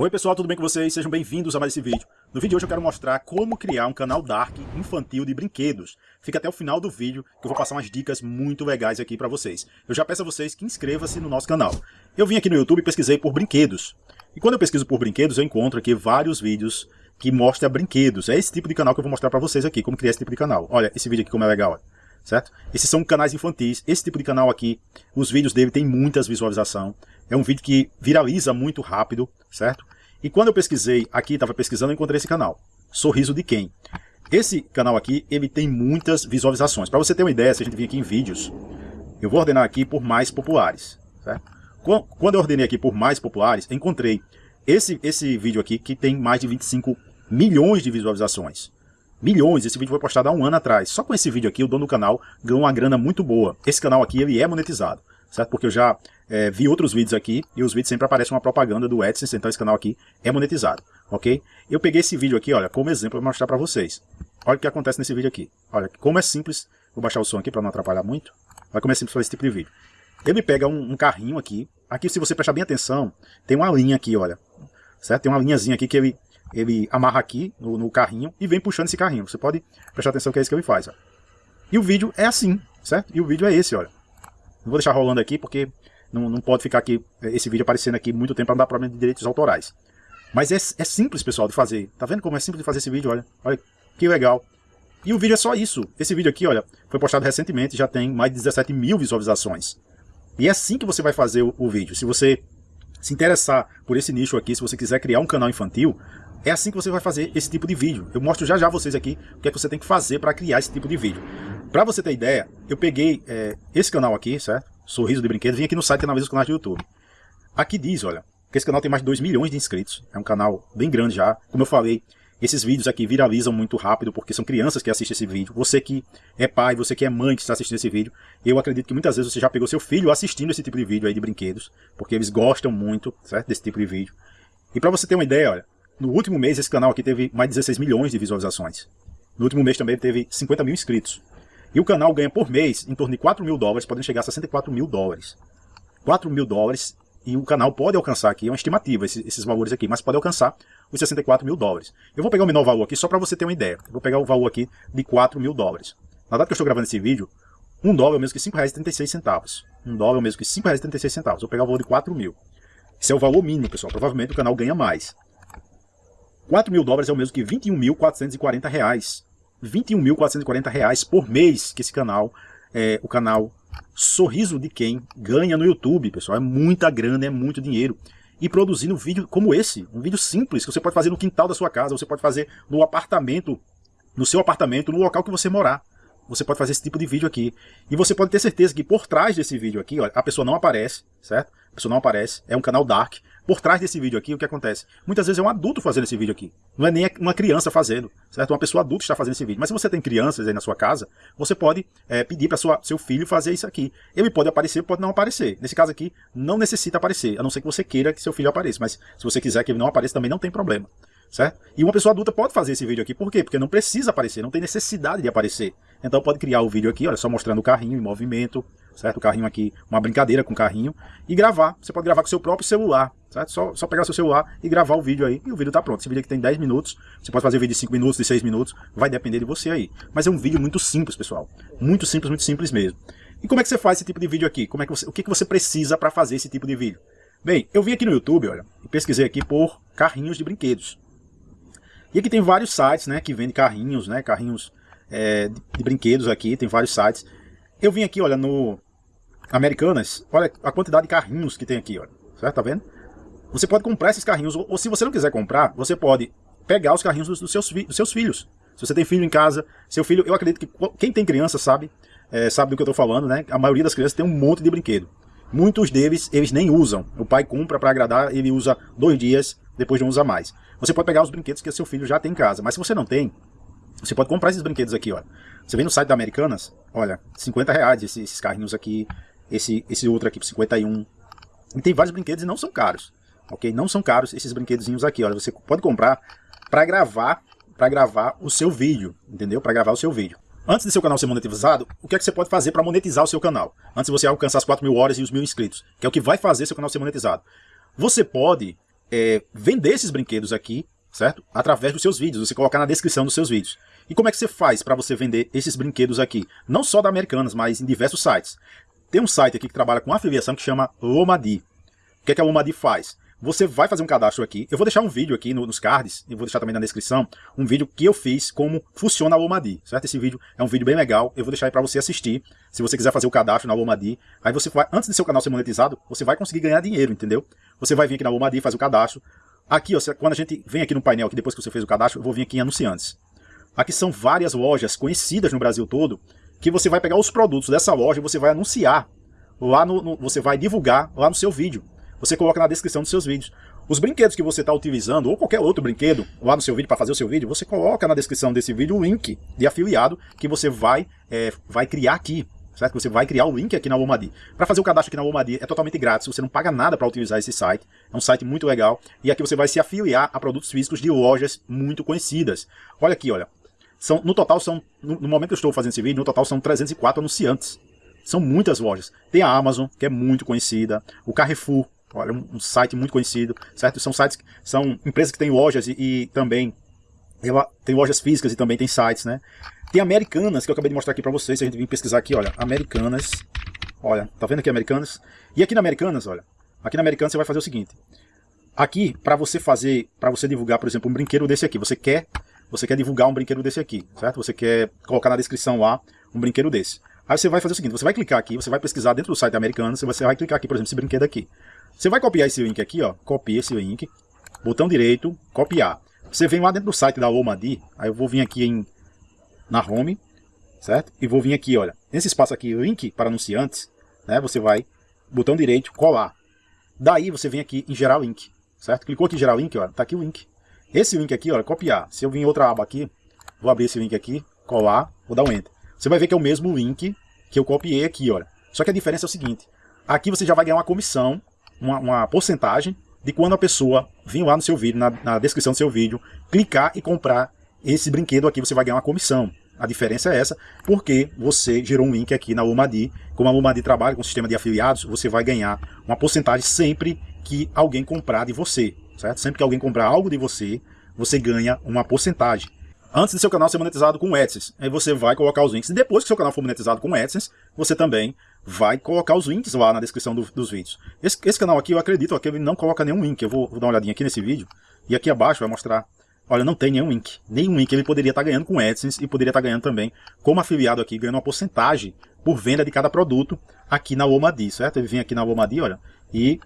Oi pessoal, tudo bem com vocês? Sejam bem-vindos a mais esse vídeo. No vídeo de hoje eu quero mostrar como criar um canal Dark infantil de brinquedos. Fica até o final do vídeo que eu vou passar umas dicas muito legais aqui para vocês. Eu já peço a vocês que inscreva-se no nosso canal. Eu vim aqui no YouTube e pesquisei por brinquedos. E quando eu pesquiso por brinquedos, eu encontro aqui vários vídeos que mostram brinquedos. É esse tipo de canal que eu vou mostrar para vocês aqui, como criar esse tipo de canal. Olha, esse vídeo aqui como é legal, certo? Esses são canais infantis. Esse tipo de canal aqui, os vídeos dele tem muitas visualizações. É um vídeo que viraliza muito rápido, certo? E quando eu pesquisei aqui, estava pesquisando, eu encontrei esse canal. Sorriso de quem? Esse canal aqui, ele tem muitas visualizações. Para você ter uma ideia, se a gente vir aqui em vídeos, eu vou ordenar aqui por mais populares, certo? Quando eu ordenei aqui por mais populares, encontrei esse, esse vídeo aqui que tem mais de 25 milhões de visualizações. Milhões, esse vídeo foi postado há um ano atrás. Só com esse vídeo aqui, o dono do canal ganhou uma grana muito boa. Esse canal aqui, ele é monetizado certo? Porque eu já é, vi outros vídeos aqui e os vídeos sempre aparecem uma propaganda do AdSense, então esse canal aqui é monetizado, ok? Eu peguei esse vídeo aqui, olha, como exemplo para mostrar para vocês. Olha o que acontece nesse vídeo aqui. Olha como é simples, vou baixar o som aqui para não atrapalhar muito. Olha como é simples fazer esse tipo de vídeo. Ele pega um, um carrinho aqui, aqui se você prestar bem atenção, tem uma linha aqui, olha, certo? Tem uma linhazinha aqui que ele, ele amarra aqui no, no carrinho e vem puxando esse carrinho. Você pode prestar atenção que é isso que ele faz, ó. E o vídeo é assim, certo? E o vídeo é esse, olha. Não vou deixar rolando aqui porque não, não pode ficar aqui esse vídeo aparecendo aqui muito tempo para não dar problema de direitos autorais. Mas é, é simples, pessoal, de fazer. Tá vendo como é simples de fazer esse vídeo? Olha, olha que legal. E o vídeo é só isso. Esse vídeo aqui, olha, foi postado recentemente, já tem mais de 17 mil visualizações. E é assim que você vai fazer o, o vídeo. Se você se interessar por esse nicho aqui, se você quiser criar um canal infantil, é assim que você vai fazer esse tipo de vídeo. Eu mostro já já vocês aqui o que é que você tem que fazer para criar esse tipo de vídeo. Para você ter ideia, eu peguei é, esse canal aqui, certo? Sorriso de Brinquedo, vim aqui no site e analiso os canais do YouTube. Aqui diz, olha, que esse canal tem mais de 2 milhões de inscritos. É um canal bem grande já. Como eu falei, esses vídeos aqui viralizam muito rápido porque são crianças que assistem esse vídeo. Você que é pai, você que é mãe que está assistindo esse vídeo, eu acredito que muitas vezes você já pegou seu filho assistindo esse tipo de vídeo aí de brinquedos, porque eles gostam muito, certo, desse tipo de vídeo. E para você ter uma ideia, olha, no último mês esse canal aqui teve mais de 16 milhões de visualizações. No último mês também teve 50 mil inscritos. E o canal ganha por mês em torno de 4 mil dólares, podendo chegar a 64 mil dólares. 4 mil dólares, e o canal pode alcançar aqui, é uma estimativa esses, esses valores aqui, mas pode alcançar os 64 mil dólares. Eu vou pegar o menor valor aqui só para você ter uma ideia. Eu vou pegar o valor aqui de 4 mil dólares. Na data que eu estou gravando esse vídeo, um dólar é o mesmo que R$ 5,36. Um dólar é o mesmo que R$ 5,36. Vou pegar o valor de 4 mil. Esse é o valor mínimo, pessoal. Provavelmente o canal ganha mais. 4 mil dólares é o mesmo que R$ 21.440. 21.440 reais por mês que esse canal, é, o canal Sorriso de Quem ganha no YouTube, pessoal. É muita grana, é muito dinheiro. E produzindo um vídeo como esse, um vídeo simples, que você pode fazer no quintal da sua casa, você pode fazer no apartamento, no seu apartamento, no local que você morar. Você pode fazer esse tipo de vídeo aqui. E você pode ter certeza que por trás desse vídeo aqui, ó, a pessoa não aparece, certo? A pessoa não aparece, é um canal dark, por trás desse vídeo aqui, o que acontece? Muitas vezes é um adulto fazendo esse vídeo aqui. Não é nem uma criança fazendo, certo? Uma pessoa adulta está fazendo esse vídeo. Mas se você tem crianças aí na sua casa, você pode é, pedir para seu filho fazer isso aqui. Ele pode aparecer, pode não aparecer. Nesse caso aqui, não necessita aparecer, a não ser que você queira que seu filho apareça. Mas se você quiser que ele não apareça, também não tem problema. Certo? E uma pessoa adulta pode fazer esse vídeo aqui, por quê? Porque não precisa aparecer, não tem necessidade de aparecer. Então pode criar o vídeo aqui, olha só mostrando o carrinho em movimento, certo? O carrinho aqui, uma brincadeira com o carrinho, e gravar. Você pode gravar com seu próprio celular, certo? Só, só pegar seu celular e gravar o vídeo aí, e o vídeo tá pronto. Esse vídeo aqui tem 10 minutos, você pode fazer vídeo de 5 minutos, de 6 minutos, vai depender de você aí. Mas é um vídeo muito simples, pessoal. Muito simples, muito simples mesmo. E como é que você faz esse tipo de vídeo aqui? Como é que você, o que, que você precisa para fazer esse tipo de vídeo? Bem, eu vim aqui no YouTube, olha, e pesquisei aqui por carrinhos de brinquedos. E aqui tem vários sites, né, que vendem carrinhos, né, carrinhos é, de, brinquedos aqui, tem vários sites. Eu vim aqui, olha, no Americanas, olha a quantidade de carrinhos que tem aqui, olha, certo, tá vendo? Você pode comprar esses carrinhos, ou, ou se você não quiser comprar, você pode pegar os carrinhos dos, dos, seus, dos seus filhos. Se você tem filho em casa, seu filho, eu acredito que quem tem criança sabe, é, sabe do que eu estou falando, né? A maioria das crianças tem um monte de brinquedo. Muitos deles, eles nem usam. O pai compra para agradar, ele usa dois dias, depois não usa mais. Você pode pegar os brinquedos que seu filho já tem em casa, mas se você não tem, você pode comprar esses brinquedos aqui, ó. Você vem no site da Americanas, olha, 50 reais esses, esses carrinhos aqui, esse, esse outro aqui por 51. E tem vários brinquedos e não são caros, ok? Não são caros esses brinquedozinhos aqui, olha, você pode comprar para gravar, para gravar o seu vídeo, entendeu? Para gravar o seu vídeo. Antes de seu canal ser monetizado, o que é que você pode fazer para monetizar o seu canal? Antes de você alcançar as 4 mil horas e os mil inscritos, que é o que vai fazer seu canal ser monetizado. Você pode é, vender esses brinquedos aqui, certo? Através dos seus vídeos, você colocar na descrição dos seus vídeos. E como é que você faz para você vender esses brinquedos aqui? Não só da Americanas, mas em diversos sites. Tem um site aqui que trabalha com afiliação que chama Lomadi. O que, é que a Lomadi faz? Você vai fazer um cadastro aqui. Eu vou deixar um vídeo aqui no, nos cards, e vou deixar também na descrição, um vídeo que eu fiz como funciona a Lomadi, certo? Esse vídeo é um vídeo bem legal, eu vou deixar aí para você assistir, se você quiser fazer o cadastro na Lomadi. Aí você vai, antes de seu canal ser monetizado, você vai conseguir ganhar dinheiro, entendeu? Você vai vir aqui na Lomadi, faz o cadastro. Aqui, ó, quando a gente vem aqui no painel, aqui depois que você fez o cadastro, eu vou vir aqui em anunciantes. Aqui são várias lojas conhecidas no Brasil todo, que você vai pegar os produtos dessa loja e você vai anunciar lá no, no, você vai divulgar lá no seu vídeo. Você coloca na descrição dos seus vídeos. Os brinquedos que você está utilizando, ou qualquer outro brinquedo, lá no seu vídeo, para fazer o seu vídeo, você coloca na descrição desse vídeo o link de afiliado que você vai, é, vai criar aqui. Certo? Você vai criar o link aqui na Lomadi. Para fazer o cadastro aqui na Lomadi é totalmente grátis, você não paga nada para utilizar esse site. É um site muito legal. E aqui você vai se afiliar a produtos físicos de lojas muito conhecidas. Olha aqui, olha. São, no total são, no, no momento que eu estou fazendo esse vídeo, no total são 304 anunciantes. São muitas lojas. Tem a Amazon, que é muito conhecida, o Carrefour, olha, um, um site muito conhecido, certo? São sites, são empresas que têm lojas e, e também tem lojas físicas e também tem sites, né? Tem Americanas, que eu acabei de mostrar aqui para vocês, se a gente vir pesquisar aqui, olha, Americanas, olha, tá vendo aqui Americanas? E aqui na Americanas, olha, aqui na Americanas você vai fazer o seguinte, aqui, para você fazer, para você divulgar, por exemplo, um brinquedo desse aqui, você quer, você quer divulgar um brinquedo desse aqui, certo? Você quer colocar na descrição lá um brinquedo desse. Aí você vai fazer o seguinte, você vai clicar aqui, você vai pesquisar dentro do site americano, você vai clicar aqui, por exemplo, esse brinquedo aqui. Você vai copiar esse link aqui, ó, copia esse link, botão direito, copiar. Você vem lá dentro do site da Omadi, aí eu vou vir aqui em, na home, certo? E vou vir aqui, olha, nesse espaço aqui, link para anunciantes, né? Você vai, botão direito, colar. Daí você vem aqui em gerar link, certo? Clicou aqui em gerar link, ó, tá aqui o link. Esse link aqui, olha, copiar. Se eu vir em outra aba aqui, vou abrir esse link aqui, colar, vou dar um enter. Você vai ver que é o mesmo link que eu copiei aqui, olha. Só que a diferença é o seguinte, aqui você já vai ganhar uma comissão, uma, uma porcentagem de quando a pessoa vir lá no seu vídeo, na, na descrição do seu vídeo, clicar e comprar esse brinquedo aqui, você vai ganhar uma comissão. A diferença é essa, porque você gerou um link aqui na Umadi. Como a Umadi trabalha com o sistema de afiliados, você vai ganhar uma porcentagem sempre que alguém comprar de você, certo? Sempre que alguém comprar algo de você, você ganha uma porcentagem antes de seu canal ser monetizado com AdSense. Aí você vai colocar os links. E depois que seu canal for monetizado com AdSense, você também vai colocar os links lá na descrição do, dos vídeos. Esse, esse, canal aqui, eu acredito ó, que ele não coloca nenhum link. Eu vou, vou, dar uma olhadinha aqui nesse vídeo. E aqui abaixo vai mostrar... Olha, não tem nenhum link. Nenhum link ele poderia estar ganhando com AdSense e poderia estar ganhando também como afiliado aqui, ganhando uma porcentagem por venda de cada produto aqui na Omadi, certo? Ele vem aqui na Omadi, olha, e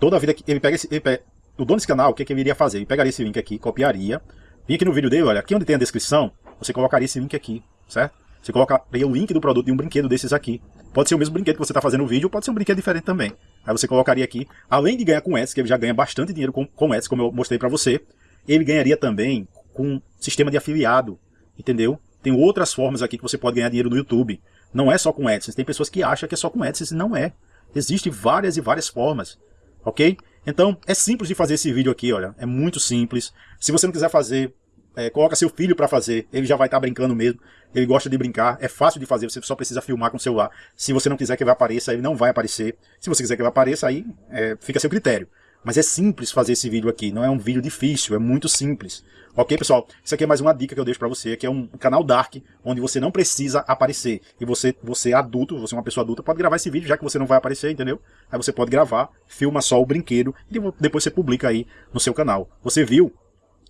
toda a vida que ele pega esse... Ele pega, o dono desse canal, o que, é que ele iria fazer? Ele pegaria esse link aqui, copiaria, Vim aqui no vídeo dele, olha, aqui onde tem a descrição, você colocaria esse link aqui, certo? Você colocaria o link do produto de um brinquedo desses aqui. Pode ser o mesmo brinquedo que você está fazendo o vídeo, pode ser um brinquedo diferente também. Aí você colocaria aqui, além de ganhar com ads, que ele já ganha bastante dinheiro com, com ads, como eu mostrei para você, ele ganharia também com sistema de afiliado, entendeu? Tem outras formas aqui que você pode ganhar dinheiro no YouTube. Não é só com AdSense. Tem pessoas que acham que é só com AdSense. Não é. Existem várias e várias formas. Ok? Então, é simples de fazer esse vídeo aqui, olha. É muito simples. Se você não quiser fazer, é, coloca seu filho para fazer. Ele já vai estar tá brincando mesmo. Ele gosta de brincar. É fácil de fazer. Você só precisa filmar com o celular. Se você não quiser que ele apareça, ele não vai aparecer. Se você quiser que ele apareça, aí é, fica a seu critério. Mas é simples fazer esse vídeo aqui. Não é um vídeo difícil. É muito simples. Ok, pessoal? Isso aqui é mais uma dica que eu deixo para você, que é um canal Dark, onde você não precisa aparecer. E você, você adulto, você é uma pessoa adulta, pode gravar esse vídeo, já que você não vai aparecer, entendeu? Aí você pode gravar, filma só o brinquedo e depois você publica aí no seu canal. Você viu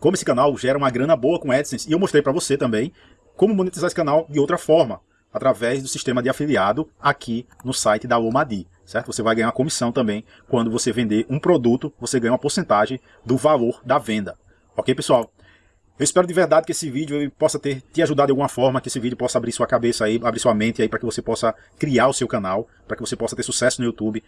como esse canal gera uma grana boa com AdSense, e eu mostrei para você também como monetizar esse canal de outra forma, através do sistema de afiliado aqui no site da Omadi, certo? Você vai ganhar uma comissão também, quando você vender um produto, você ganha uma porcentagem do valor da venda. Ok, pessoal? Eu espero de verdade que esse vídeo possa ter te ajudado de alguma forma, que esse vídeo possa abrir sua cabeça aí, abrir sua mente aí para que você possa criar o seu canal, para que você possa ter sucesso no YouTube.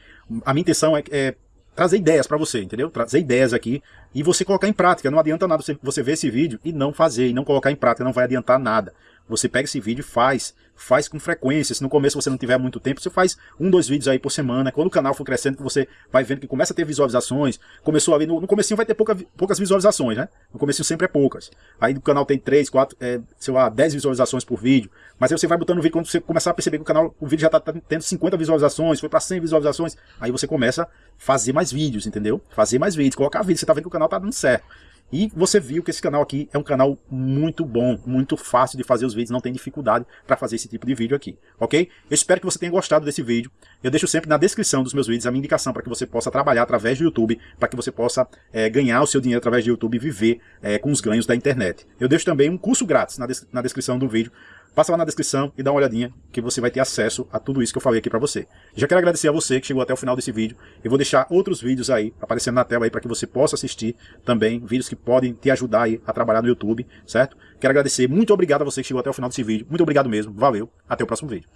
A minha intenção é, é trazer ideias para você, entendeu? Trazer ideias aqui e você colocar em prática. Não adianta nada você, você ver esse vídeo e não fazer, e não colocar em prática, não vai adiantar nada. Você pega esse vídeo e faz. Faz com frequência. Se no começo você não tiver muito tempo, você faz um, dois vídeos aí por semana. Quando o canal for crescendo, você vai vendo que começa a ter visualizações. Começou ali, no, no comecinho vai ter pouca, poucas visualizações, né? No comecinho sempre é poucas. Aí o canal tem três, quatro, é, sei lá, dez visualizações por vídeo. Mas aí você vai botando o vídeo, quando você começar a perceber que o canal, o vídeo já está tendo 50 visualizações, foi para 100 visualizações, aí você começa a fazer mais vídeos, entendeu? Fazer mais vídeos, colocar vídeos, você tá vendo que o canal tá dando certo. E você viu que esse canal aqui é um canal muito bom, muito fácil de fazer os vídeos, não tem dificuldade para fazer esse tipo de vídeo aqui, ok? Eu espero que você tenha gostado desse vídeo. Eu deixo sempre na descrição dos meus vídeos a minha indicação para que você possa trabalhar através do YouTube, para que você possa é, ganhar o seu dinheiro através do YouTube e viver é, com os ganhos da internet. Eu deixo também um curso grátis na, des na descrição do vídeo, Passa lá na descrição e dá uma olhadinha que você vai ter acesso a tudo isso que eu falei aqui para você. Já quero agradecer a você que chegou até o final desse vídeo. Eu vou deixar outros vídeos aí aparecendo na tela aí para que você possa assistir também, vídeos que podem te ajudar aí a trabalhar no YouTube, certo? Quero agradecer, muito obrigado a você que chegou até o final desse vídeo. Muito obrigado mesmo, valeu, até o próximo vídeo.